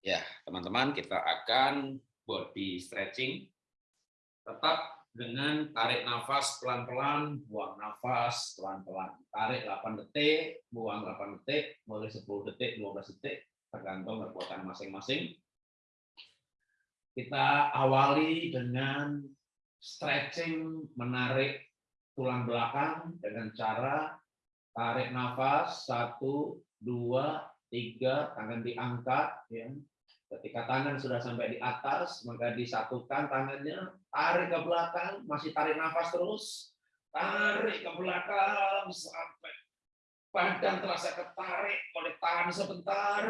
Ya, teman-teman, kita akan body stretching. Tetap dengan tarik nafas pelan-pelan, buang nafas pelan-pelan. Tarik 8 detik, buang 8 detik, boleh 10 detik, 12 detik, tergantung kekuatan masing-masing. Kita awali dengan stretching, menarik tulang belakang dengan cara tarik nafas, satu, dua, tiga, tangan diangkat, ya, Ketika tangan sudah sampai di atas, maka disatukan tangannya, tarik ke belakang, masih tarik nafas terus, tarik ke belakang sampai badan terasa ketarik oleh tahan sebentar,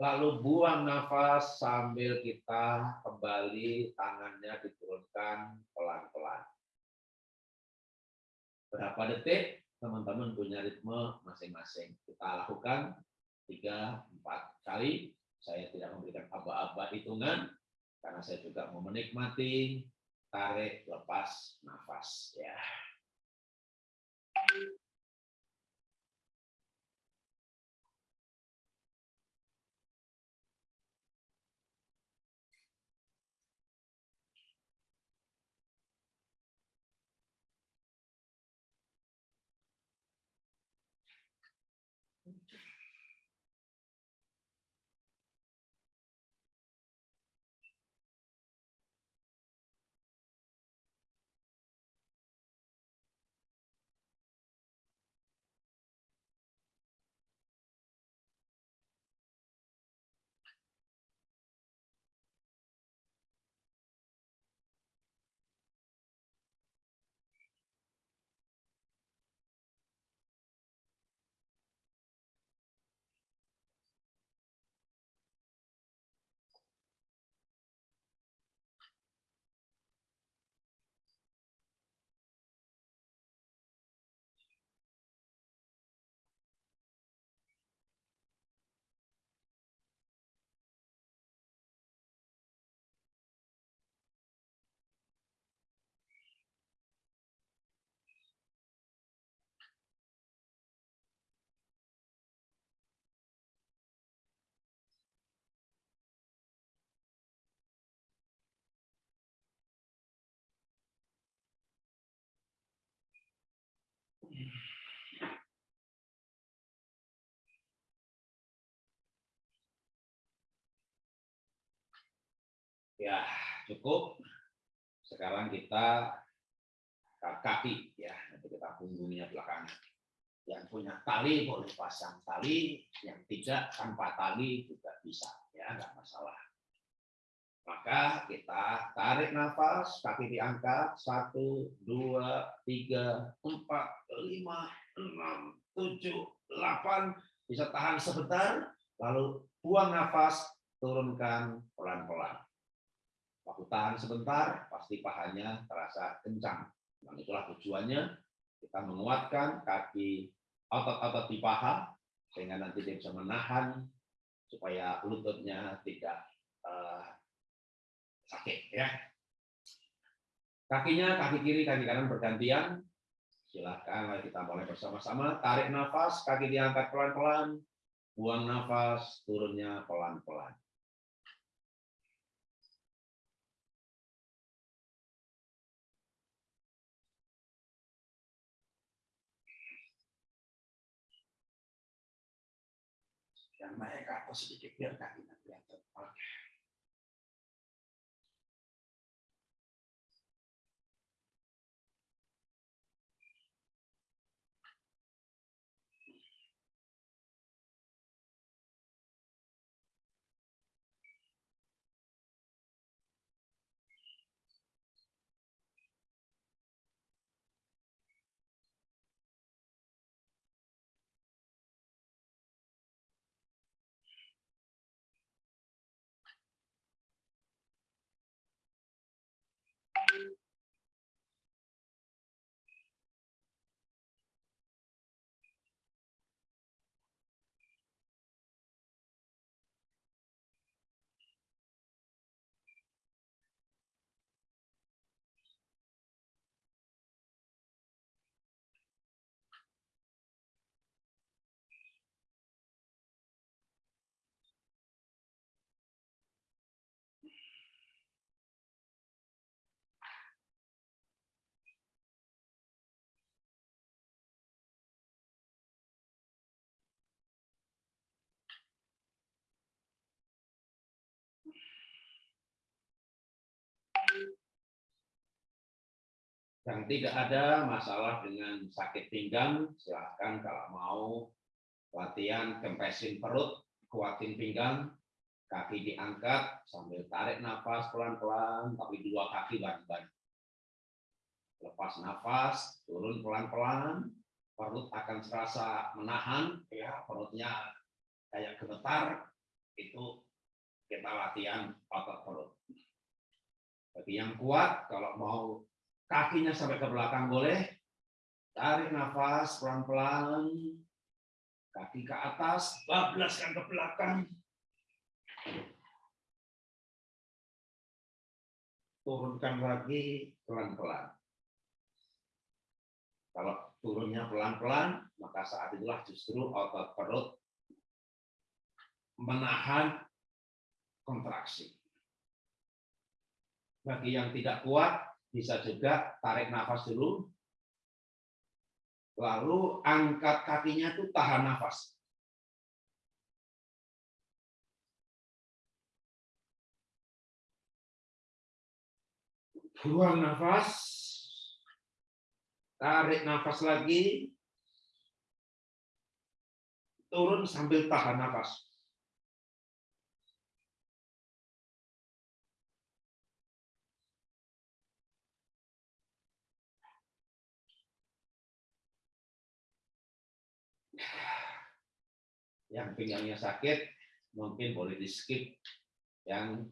lalu buang nafas sambil kita kembali tangannya diturunkan pelan-pelan. Berapa detik? Teman-teman punya ritme masing-masing. Kita lakukan 3-4 kali saya tidak memberikan aba-aba hitungan karena saya juga mau menikmati tarik lepas nafas ya. Ya, cukup. Sekarang kita kaki ya, nanti kita punggungnya belakangan. Yang punya tali boleh pasang tali, yang tidak tanpa tali juga bisa, ya nggak masalah. Maka kita tarik nafas, kaki diangkat, satu, dua, tiga, empat, lima, enam, tujuh, delapan, bisa tahan sebentar, lalu buang nafas, turunkan pelan-pelan. Waktu tahan sebentar, pasti pahanya terasa kencang. Dan itulah tujuannya, kita menguatkan kaki otot-otot di paha, sehingga nanti dia bisa menahan, supaya lututnya tidak uh, sakit ya. Kakinya kaki kiri, kaki kanan bergantian. Silakan mari kita mulai bersama-sama. Tarik nafas, kaki diangkat pelan-pelan. Buang nafas, turunnya pelan-pelan. Yang naik ke atas sedikit biar kakinya kelihatan. Oke. Yang tidak ada masalah dengan sakit pinggang, silahkan kalau mau latihan kempesin perut, kuatin pinggang, kaki diangkat sambil tarik nafas pelan-pelan, tapi dua kaki bareng-bareng. Lepas nafas, turun pelan-pelan, perut akan serasa menahan, ya perutnya kayak gemetar, itu kita latihan otot perut. Bagi yang kuat, kalau mau kakinya sampai ke belakang boleh, tarik nafas pelan-pelan, kaki ke atas, bablaskan ke belakang, turunkan lagi pelan-pelan. Kalau turunnya pelan-pelan, maka saat itulah justru otot perut menahan kontraksi. Bagi yang tidak kuat, bisa juga tarik nafas dulu, lalu angkat kakinya itu tahan nafas. Buang nafas, tarik nafas lagi, turun sambil tahan nafas. Yang pinggangnya sakit mungkin boleh di skip yang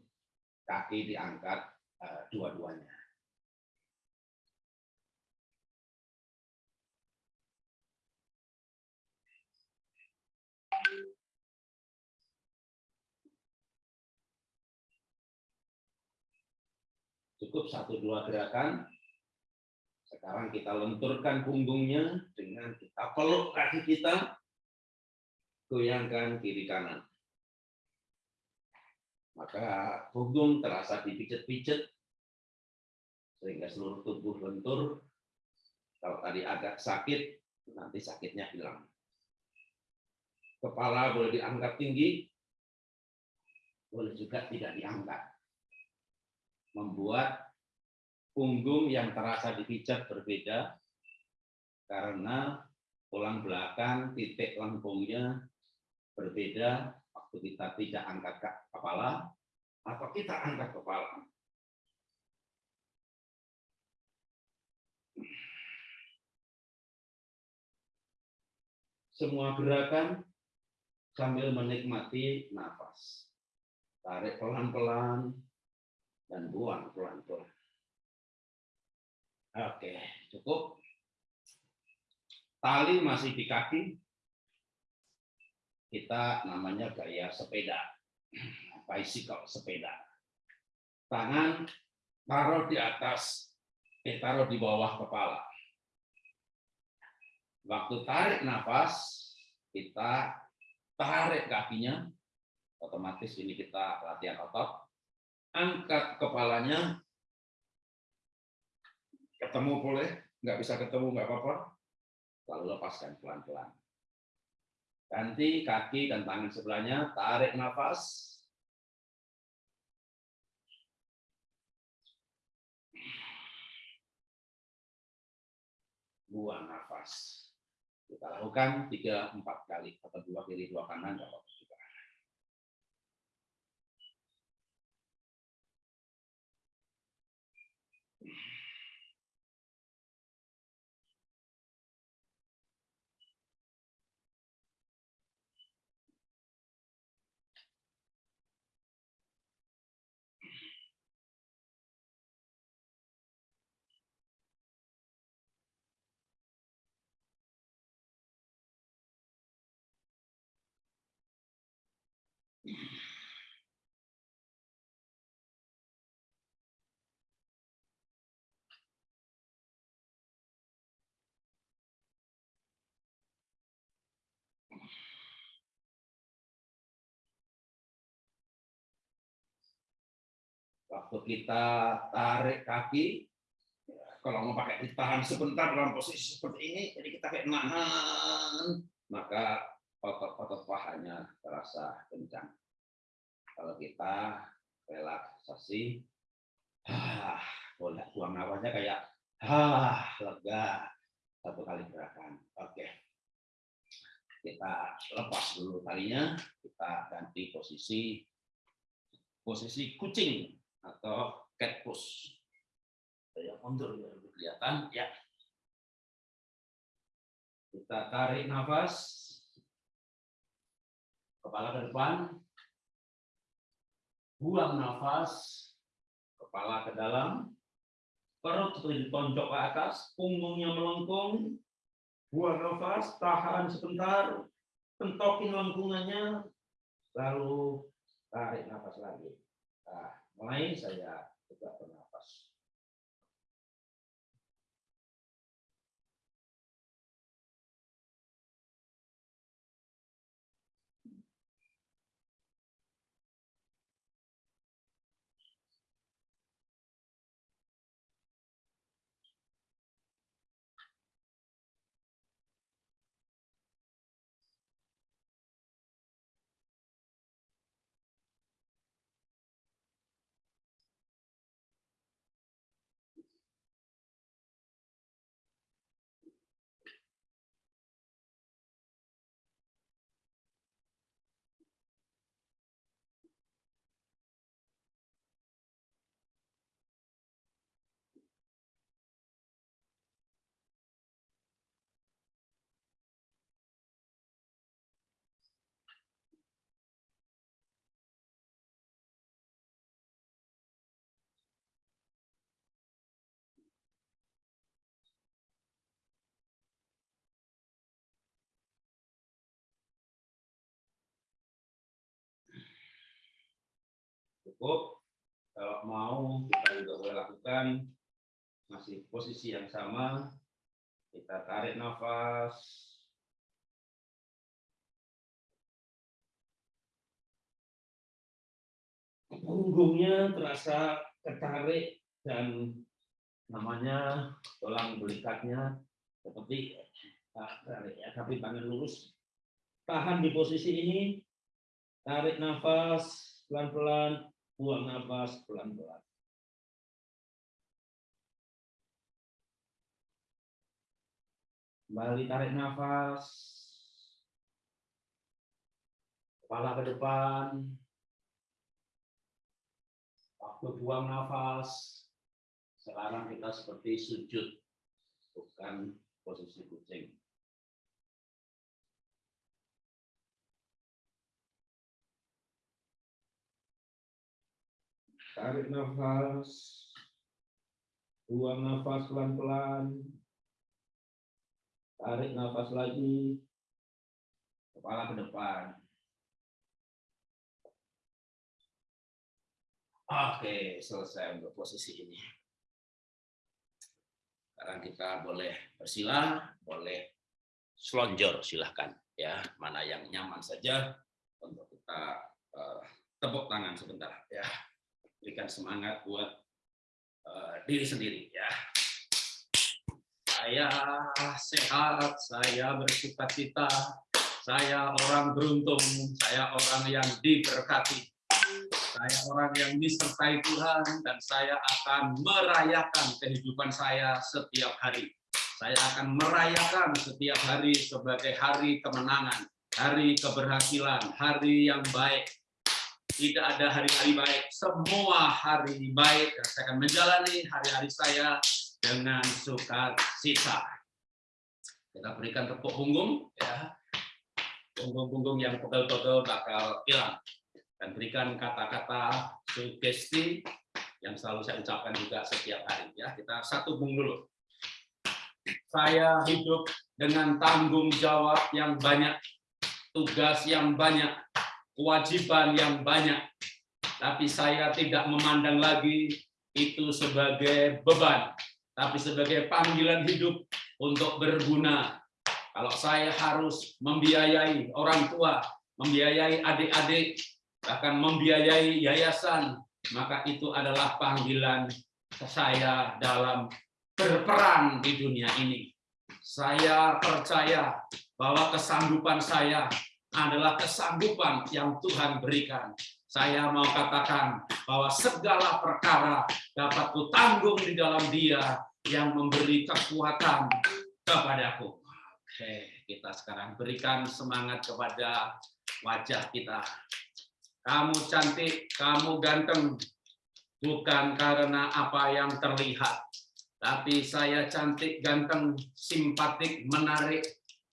kaki diangkat uh, dua-duanya. Cukup satu dua gerakan. Sekarang kita lenturkan punggungnya dengan kita peluk kaki kita goyangkan kiri kanan. Maka punggung terasa dipijet-pijet sehingga seluruh tubuh lentur. Kalau tadi agak sakit, nanti sakitnya hilang. Kepala boleh diangkat tinggi, boleh juga tidak diangkat. Membuat punggung yang terasa dipijat berbeda karena tulang belakang titik lengkungnya berbeda waktu kita tidak angkat kepala atau kita angkat kepala. Semua gerakan sambil menikmati nafas. Tarik pelan-pelan dan buang pelan-pelan. Oke, cukup. Tali masih di kaki, kita namanya gaya sepeda, bicycle sepeda. Tangan taruh di atas, eh, taruh di bawah kepala. Waktu tarik nafas, kita tarik kakinya, otomatis ini kita latihan otot. Angkat kepalanya, ketemu boleh, nggak bisa ketemu nggak apa-apa, lalu lepaskan pelan-pelan. Ganti kaki dan tangan sebelahnya, tarik nafas. Buang nafas. Kita lakukan 3-4 kali, atau dua kiri, dua kanan, Waktu kita tarik kaki, kalau mau pakai ditahan sebentar dalam posisi seperti ini, jadi kita kayak nahan, maka otot-otot pahanya terasa kencang. Kalau kita relaksasi, ah, boleh buang nafasnya kayak Ah, lega. Satu kali gerakan. Oke. Kita lepas dulu talinya. Kita ganti posisi posisi kucing atau cat push. Saya mundur biar lebih kelihatan. Ya. Kita tarik nafas. Kepala ke depan. Buang nafas. Kepala ke dalam perut ditonjok ke atas, punggungnya melengkung, buang nafas, tahan sebentar, pentokin lengkungannya, lalu tarik nafas lagi. Nah, mulai saya juga bernafas. Cukup. Kalau mau kita juga boleh lakukan masih posisi yang sama. Kita tarik nafas. Punggungnya terasa ketarik dan namanya tulang belikatnya seperti ah, tarik ya, tapi tangan lurus. Tahan di posisi ini, tarik nafas pelan-pelan, buang nafas pelan-pelan. Kembali tarik nafas. Kepala ke depan. Waktu buang nafas. Sekarang kita seperti sujud. Bukan posisi kucing. Tarik nafas. Buang nafas pelan-pelan. Tarik nafas lagi. Kepala ke depan. Oke, selesai untuk posisi ini. Sekarang kita boleh bersila, boleh selonjor silahkan ya, mana yang nyaman saja untuk kita uh, tepuk tangan sebentar ya berikan semangat buat uh, diri sendiri ya. Saya sehat, saya bersuka cita, saya orang beruntung, saya orang yang diberkati, saya orang yang disertai Tuhan, dan saya akan merayakan kehidupan saya setiap hari. Saya akan merayakan setiap hari sebagai hari kemenangan, hari keberhasilan, hari yang baik, tidak ada hari-hari baik, semua hari baik dan saya akan menjalani hari-hari saya dengan sukacita. Kita berikan tepuk punggung, ya, punggung-punggung yang pegel-pegel bakal hilang dan berikan kata-kata sugesti yang selalu saya ucapkan juga setiap hari. Ya, kita satu punggung dulu. Saya hidup dengan tanggung jawab yang banyak, tugas yang banyak, kewajiban yang banyak, tapi saya tidak memandang lagi itu sebagai beban, tapi sebagai panggilan hidup untuk berguna. Kalau saya harus membiayai orang tua, membiayai adik-adik, bahkan membiayai yayasan, maka itu adalah panggilan saya dalam berperan di dunia ini. Saya percaya bahwa kesanggupan saya adalah kesanggupan yang Tuhan berikan. Saya mau katakan bahwa segala perkara dapat kutanggung di dalam dia yang memberi kekuatan kepadaku. Oke, kita sekarang berikan semangat kepada wajah kita. Kamu cantik, kamu ganteng, bukan karena apa yang terlihat, tapi saya cantik, ganteng, simpatik, menarik,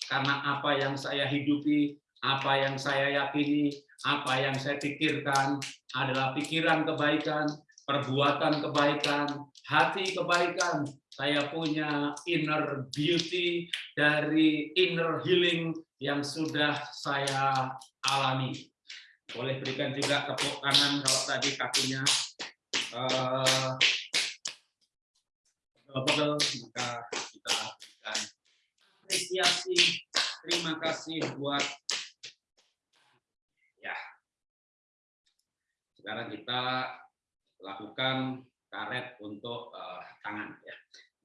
karena apa yang saya hidupi, apa yang saya yakini, apa yang saya pikirkan adalah pikiran kebaikan, perbuatan kebaikan, hati kebaikan. Saya punya inner beauty dari inner healing yang sudah saya alami. Boleh berikan juga tepuk kanan kalau tadi kakinya uh, pegel, maka kita berikan apresiasi. Terima kasih buat ya. Sekarang kita lakukan karet untuk uh, tangan ya.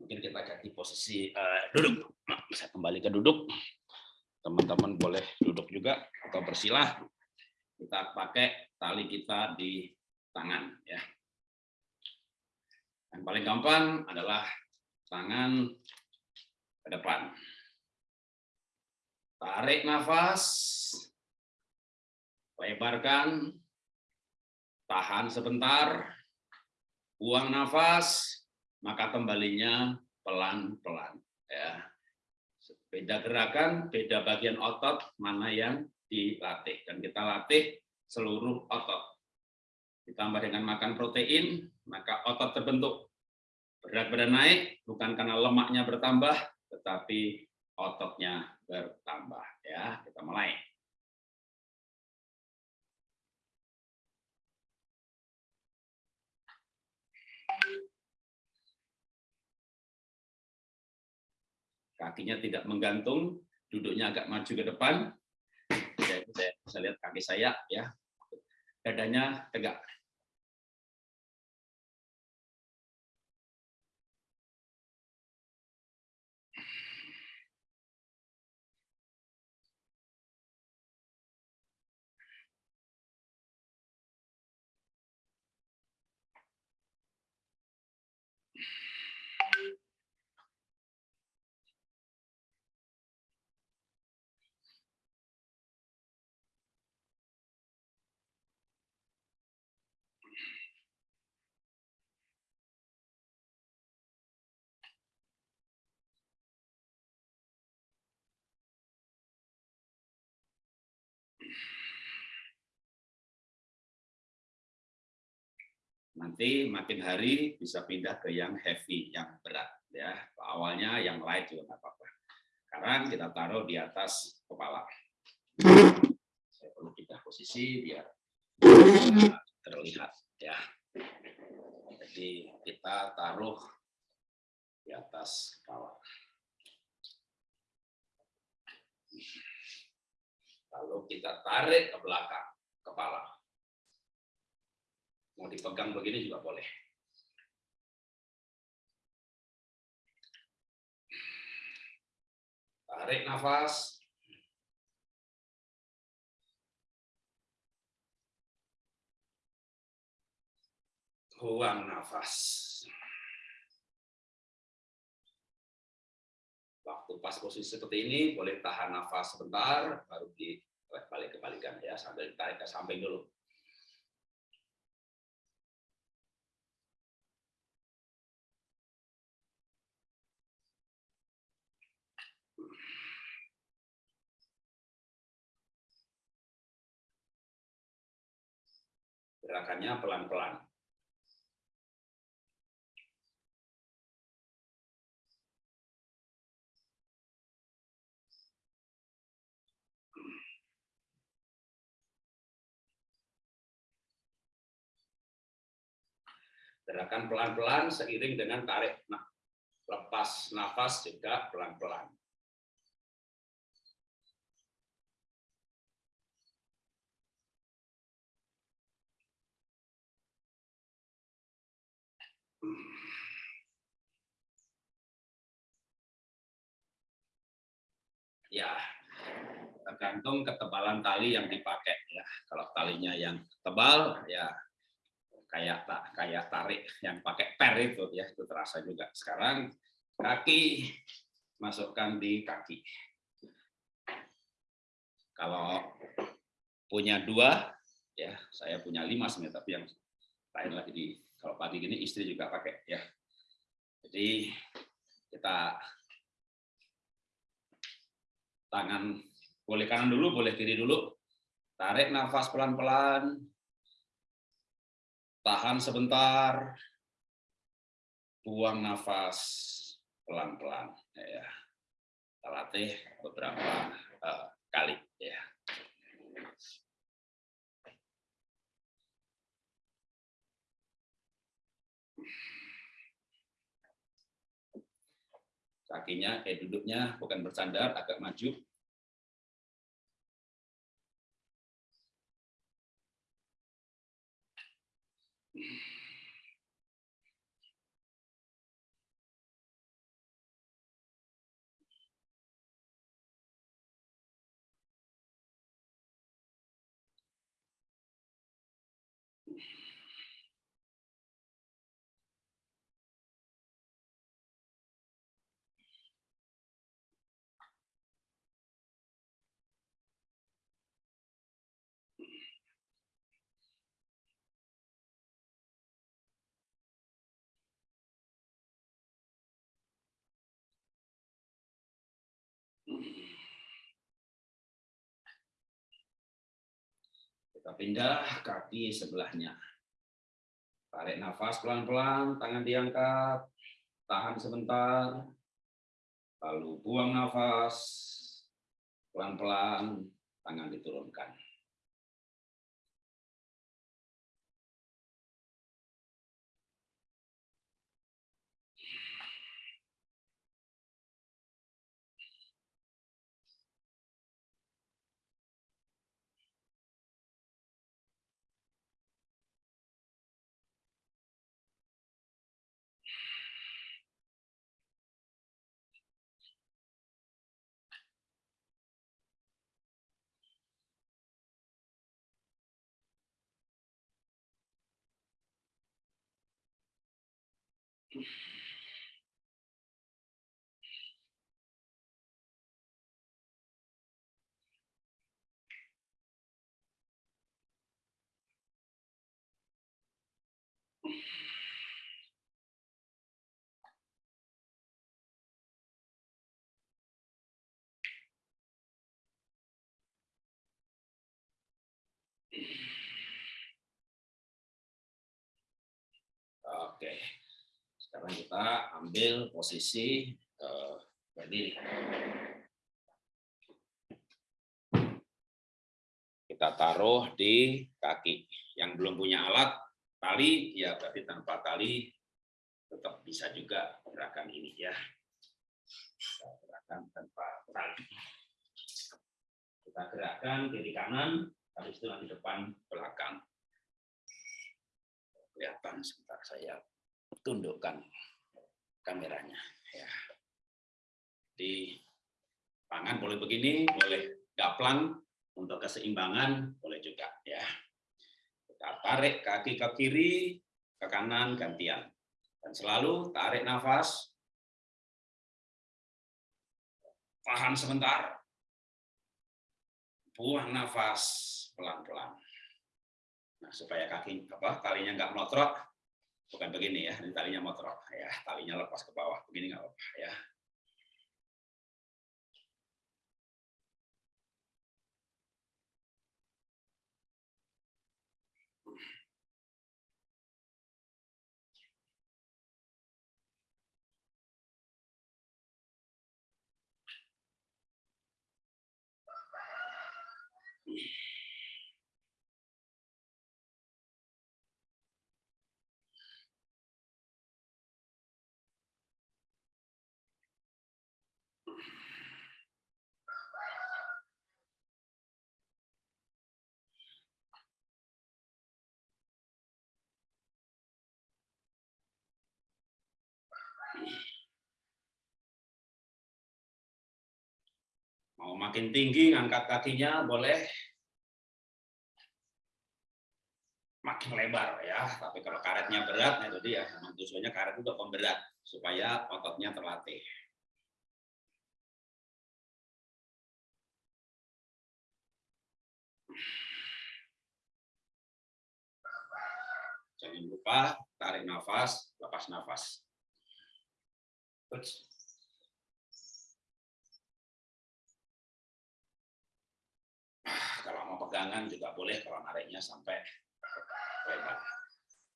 Mungkin kita ganti posisi uh, duduk. Bisa kembali ke duduk. Teman-teman boleh duduk juga atau bersilah. Kita pakai tali kita di tangan ya. Yang paling gampang adalah tangan ke depan. Tarik nafas, lebarkan, tahan sebentar, buang nafas, maka kembalinya pelan-pelan. Ya. Beda gerakan, beda bagian otot, mana yang dilatih. Dan kita latih seluruh otot. Ditambah dengan makan protein, maka otot terbentuk. Berat badan naik, bukan karena lemaknya bertambah, tetapi ototnya bertambah. Ya, kita mulai. Kakinya tidak menggantung, duduknya agak maju ke depan. Jadi saya bisa lihat kaki saya ya, dadanya tegak. Nanti makin hari bisa pindah ke yang heavy, yang berat. ya Awalnya yang light juga nggak apa-apa. Sekarang kita taruh di atas kepala. Saya perlu pindah posisi biar terlihat. ya Jadi kita taruh di atas kepala. Lalu kita tarik ke belakang kepala. Mau dipegang begini juga boleh. Tarik nafas. Buang nafas. Waktu pas posisi seperti ini, boleh tahan nafas sebentar, baru di balik kebalikan ya, sambil tarik ke samping dulu. Gerakannya pelan-pelan. Gerakan pelan-pelan seiring dengan tarik. Nah, lepas nafas juga pelan-pelan. Ya, tergantung ketebalan tali yang dipakai. Ya, kalau talinya yang tebal, ya kayak tak kayak tarik yang pakai per itu ya itu terasa juga sekarang kaki masukkan di kaki kalau punya dua ya saya punya lima sebenarnya tapi yang lain lagi di kalau pagi gini istri juga pakai ya jadi kita tangan boleh kanan dulu boleh kiri dulu tarik nafas pelan-pelan tahan sebentar, buang nafas pelan-pelan. Ya, kita latih beberapa uh, kali. Ya. Kakinya, eh duduknya bukan bersandar, agak maju. Kita pindah kaki sebelahnya. Tarik nafas pelan-pelan, tangan diangkat, tahan sebentar, lalu buang nafas, pelan-pelan, tangan diturunkan. Oke, sekarang kita ambil posisi berdiri. Kita taruh di kaki. Yang belum punya alat tali, ya berarti tanpa tali tetap bisa juga gerakan ini ya. Gerakan tanpa tali. Kita gerakan kiri kanan, habis itu nanti depan belakang kelihatan sebentar saya tundukkan kameranya ya. Di tangan boleh begini boleh gaplang untuk keseimbangan boleh juga ya. Kita tarik kaki ke kiri ke kanan gantian. Dan selalu tarik nafas. Tahan sebentar. Buang nafas pelan-pelan. Nah, supaya kaki apa talinya nggak melotrok, bukan begini ya, ini talinya motrok ya, talinya lepas ke bawah, begini nggak apa ya. Mau makin tinggi, ngangkat kakinya boleh. makin lebar ya. Tapi kalau karetnya berat, nah itu dia. Memang tujuannya karet itu pemberat supaya ototnya terlatih. Jangan lupa tarik nafas, lepas nafas. Kalau mau pegangan juga boleh kalau nariknya sampai lebar.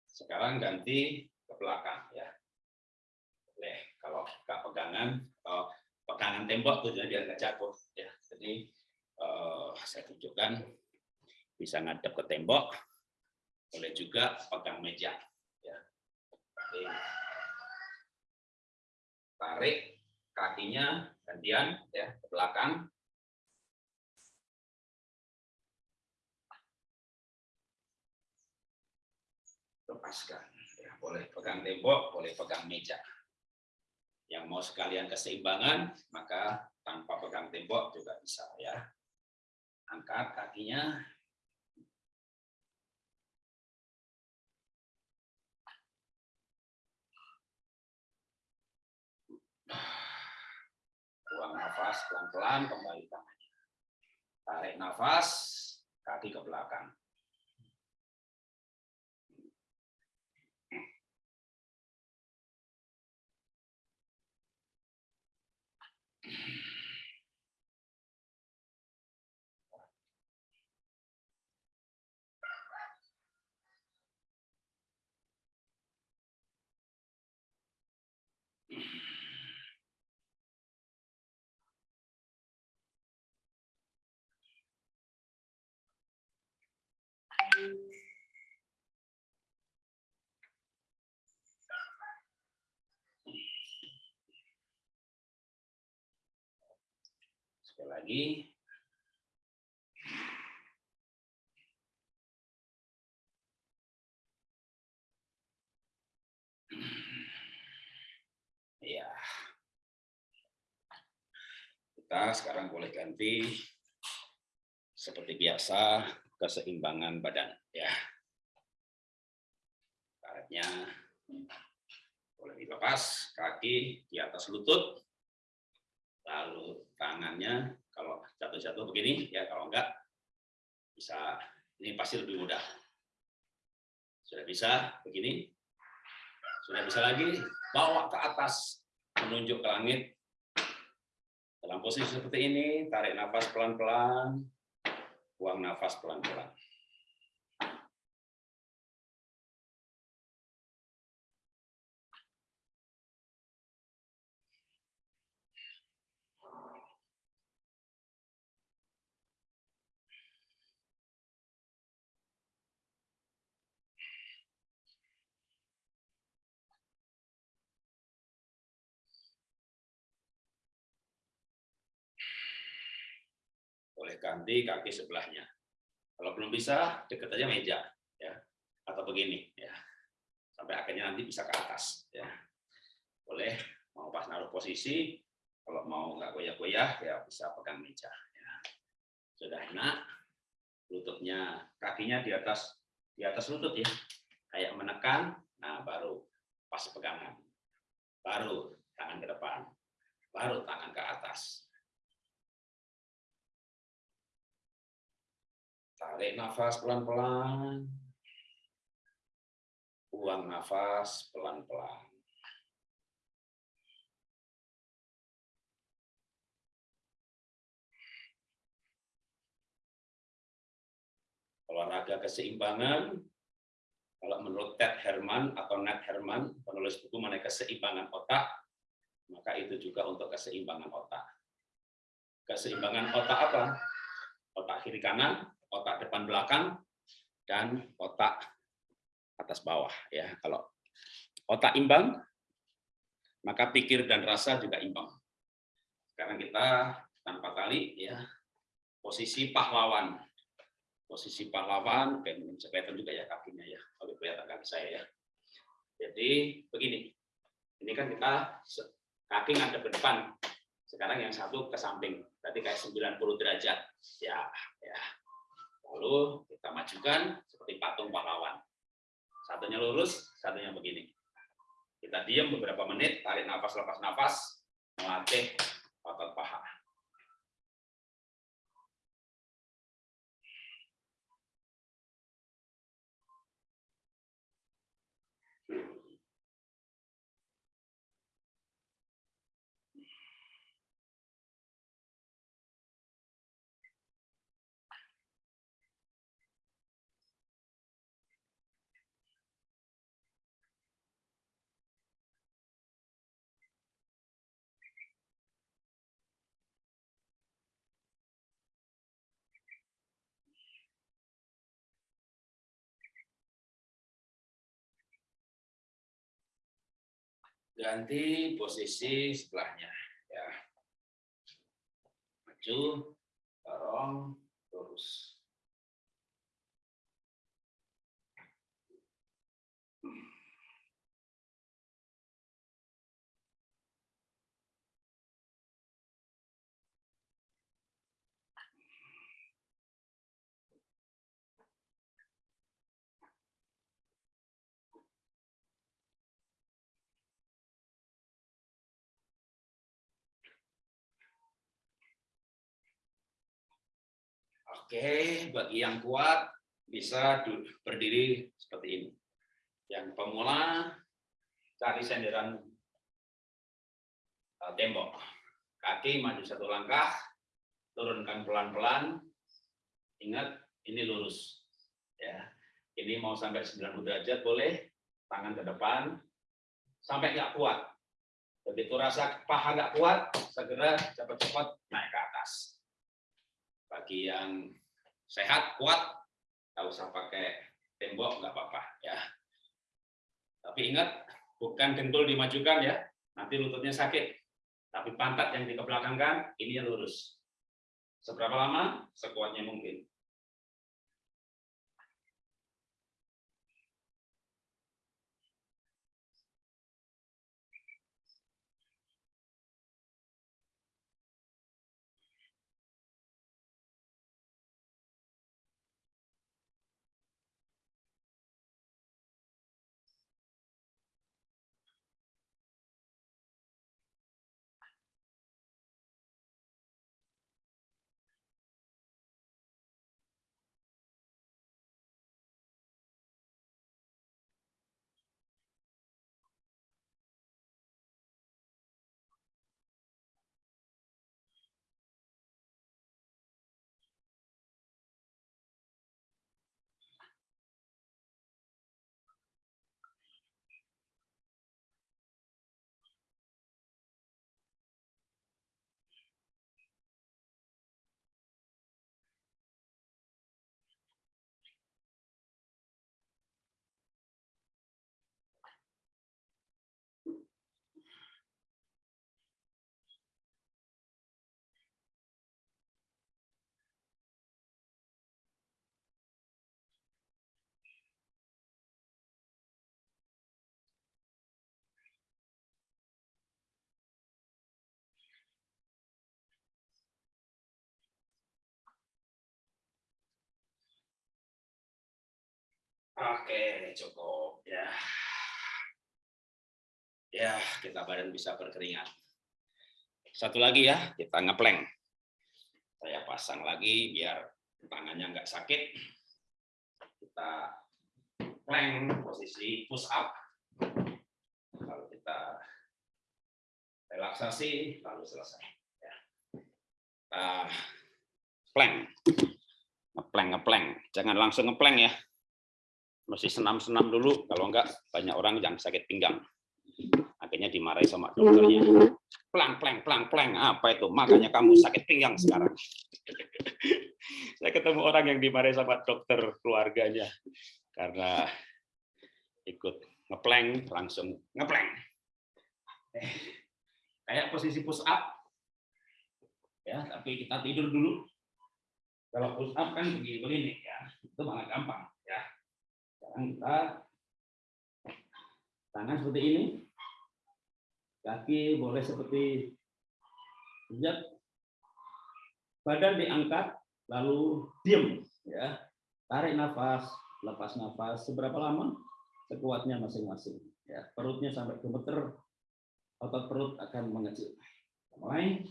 Sekarang ganti ke belakang ya. Boleh kalau nggak pegangan atau pegangan tembok tujuannya biar nggak jatuh ya. Jadi uh, saya tunjukkan bisa ngadep ke tembok, boleh juga pegang meja ya. Jadi, tarik kakinya gantian ya ke belakang lepaskan. Ya, boleh pegang tembok, boleh pegang meja. Yang mau sekalian keseimbangan, maka tanpa pegang tembok juga bisa ya. Angkat kakinya. Buang nafas pelan-pelan kembali tangannya. Tarik nafas, kaki ke belakang. Lagi. Ya. Kita sekarang boleh ganti seperti biasa keseimbangan badan ya. Karetnya boleh dilepas, kaki di atas lutut, lalu tangannya kalau jatuh-jatuh begini ya kalau enggak bisa ini pasti lebih mudah. Sudah bisa begini, sudah bisa lagi bawa ke atas menunjuk ke langit. Dalam posisi seperti ini, tarik nafas pelan-pelan, buang nafas pelan-pelan. Ganti kaki sebelahnya. Kalau belum bisa, dekat aja meja, ya, atau begini, ya, sampai akhirnya nanti bisa ke atas, ya. Boleh mau pas naruh posisi, kalau mau nggak goyah-goyah, ya bisa pegang meja. Ya. Sudah enak, lututnya, kakinya di atas di atas lutut ya, kayak menekan, nah baru pas pegangan, baru tangan ke depan, baru tangan ke atas. Tarik nafas pelan-pelan. Buang nafas pelan-pelan. Olahraga keseimbangan, kalau menurut Ted Herman atau Nat Herman, penulis buku mengenai keseimbangan otak, maka itu juga untuk keseimbangan otak. Keseimbangan otak apa? Otak kiri kanan, otak depan belakang dan otak atas bawah ya. Kalau otak imbang maka pikir dan rasa juga imbang. Sekarang kita tanpa tali ya posisi pahlawan. Posisi pahlawan bisa kelihatan juga ya kakinya ya. Kalau kelihatan kaki saya ya. Jadi begini. Ini kan kita kaki ngadep ke depan. Sekarang yang satu ke samping. Tadi kayak 90 derajat. Ya, ya. Lalu kita majukan seperti patung pahlawan. Satunya lurus, satunya begini. Kita diam beberapa menit, tarik nafas, lepas nafas, melatih otot paha. Ganti posisi sebelahnya ya. Maju dorong lurus Oke, bagi yang kuat bisa berdiri seperti ini. Yang pemula cari senderan eh, tembok. Kaki maju satu langkah, turunkan pelan-pelan. Ingat, ini lurus. Ya, ini mau sampai 90 derajat boleh, tangan ke depan, sampai nggak kuat. Begitu rasa paha nggak kuat, segera cepat-cepat naik ke atas bagi yang sehat kuat nggak usah pakai tembok nggak apa-apa ya. Tapi ingat bukan dengkul dimajukan ya. Nanti lututnya sakit tapi pantat yang dikebelakangkan ini lurus. Seberapa lama? Sekuatnya mungkin Oke, cukup ya. Ya, kita badan bisa berkeringat. Satu lagi ya, kita ngepleng. Saya pasang lagi biar tangannya nggak sakit. Kita plank posisi push up. Lalu kita relaksasi, lalu selesai. Ya. Nah, plank. Ngepleng, ngepleng. Jangan langsung ngepleng ya mesti senam-senam dulu kalau enggak banyak orang yang sakit pinggang. Akhirnya dimarahi sama dokternya. pelang pelang pelang pelang apa itu? Makanya kamu sakit pinggang sekarang. Saya ketemu orang yang dimarahi sama dokter keluarganya karena ikut ngepleng langsung ngepleng. Eh, kayak posisi push up ya tapi kita tidur dulu. Kalau push up kan begini begini ya itu malah gampang sekarang kita tangan seperti ini, kaki boleh seperti lihat, badan diangkat, lalu diam, ya, tarik nafas, lepas nafas seberapa lama? Sekuatnya masing-masing. Ya, perutnya sampai gemeter, otot perut akan mengecil. Mulai.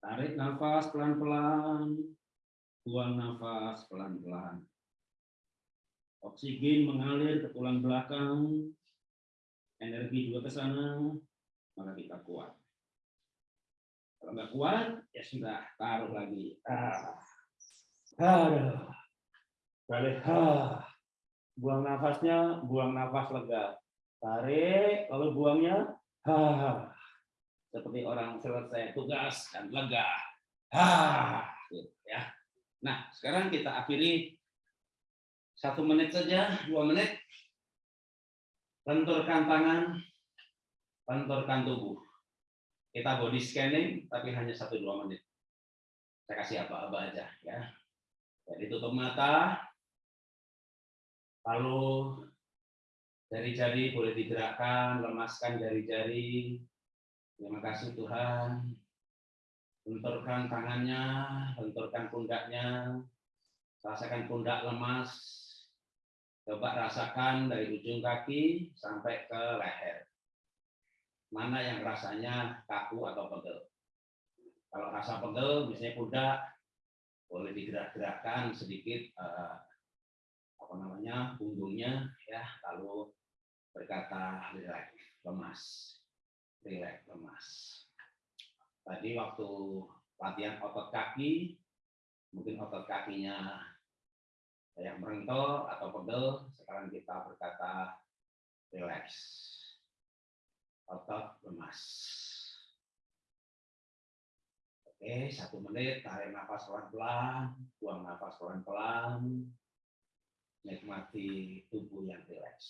Tarik nafas pelan-pelan, buang nafas pelan-pelan. Oksigen mengalir ke tulang belakang, energi juga ke sana, maka kita kuat. Kalau nggak kuat, ya sudah, taruh lagi. Ah. Aduh. Balik. Ah. Buang nafasnya, buang nafas lega. Tarik, lalu buangnya. Ah seperti orang selesai tugas dan lega. Ah, gitu ya. Nah, sekarang kita akhiri satu menit saja, dua menit. Lenturkan tangan, lenturkan tubuh. Kita body scanning, tapi hanya satu dua menit. Saya kasih apa-apa aja ya. Jadi tutup mata, lalu jari-jari boleh digerakkan, lemaskan jari-jari, Terima kasih Tuhan. Benturkan tangannya, benturkan pundaknya. Rasakan pundak lemas. Coba rasakan dari ujung kaki sampai ke leher. Mana yang rasanya kaku atau pegel. Kalau rasa pegel, misalnya pundak, boleh digerak-gerakkan sedikit eh, apa namanya punggungnya ya lalu berkata lemas rileks lemas. Tadi waktu latihan otot kaki, mungkin otot kakinya yang merengkel atau pegel, sekarang kita berkata rileks. Otot lemas. Oke, satu menit, tarik nafas pelan-pelan, buang nafas pelan-pelan, nikmati tubuh yang rileks.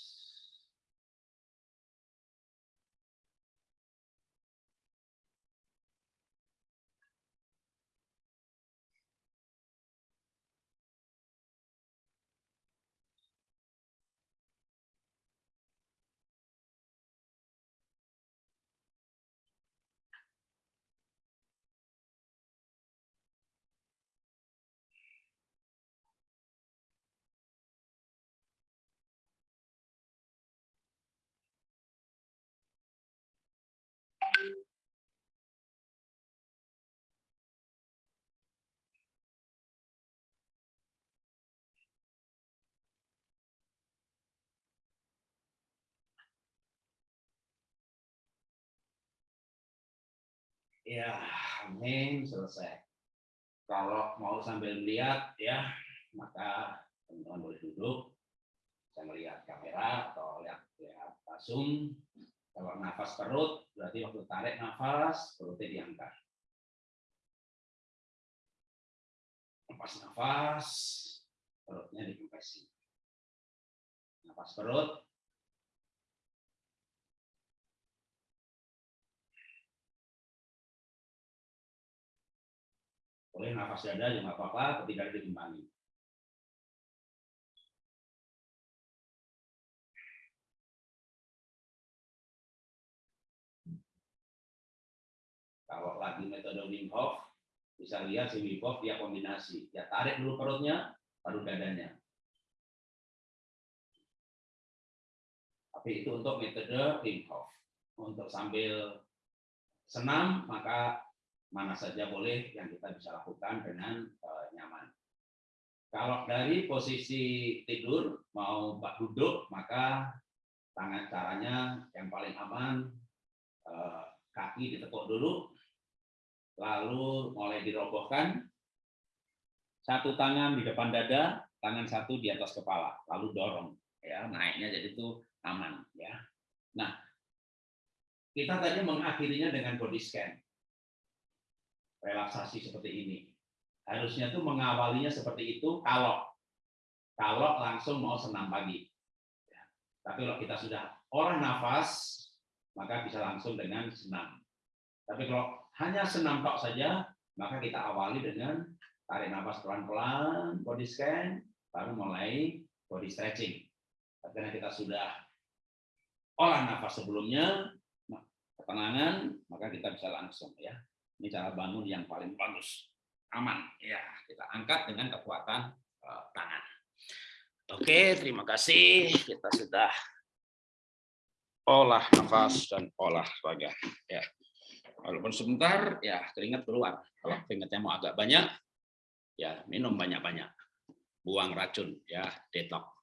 Ya, amin, selesai. Kalau mau sambil melihat ya, maka teman-teman boleh duduk. Saya melihat kamera atau lihat lihat Zoom. Kalau nafas perut, berarti waktu tarik nafas, perutnya diangkat. Nafas nafas, perutnya dikompresi. Nafas perut, boleh nafas dada juga nggak apa-apa, tapi tidak diimbangi. Kalau lagi metode Wim Hof, bisa lihat si Wim Hof dia kombinasi. Ya tarik dulu perutnya, baru dadanya. Tapi itu untuk metode Wim Hof. Untuk sambil senam, maka mana saja boleh yang kita bisa lakukan dengan uh, nyaman. Kalau dari posisi tidur mau duduk, maka tangan caranya yang paling aman eh, kaki ditekuk dulu, lalu mulai dirobohkan. Satu tangan di depan dada, tangan satu di atas kepala, lalu dorong ya naiknya jadi itu aman ya. Nah, kita tadi mengakhirinya dengan body scan. Relaksasi seperti ini. Harusnya tuh mengawalinya seperti itu kalau kalau langsung mau senam pagi. Ya. Tapi kalau kita sudah olah nafas, maka bisa langsung dengan senam. Tapi kalau hanya senam tok saja, maka kita awali dengan tarik nafas pelan-pelan, body scan, baru mulai body stretching. Karena kita sudah olah nafas sebelumnya, ketenangan, maka kita bisa langsung ya. Ini cara bangun yang paling bagus, aman ya. Kita angkat dengan kekuatan uh, tangan. Oke, terima kasih. Kita sudah olah nafas dan olah raga. Ya. Walaupun sebentar, ya keringat keluar. Kalau keringatnya mau agak banyak, ya minum banyak-banyak buang racun ya detox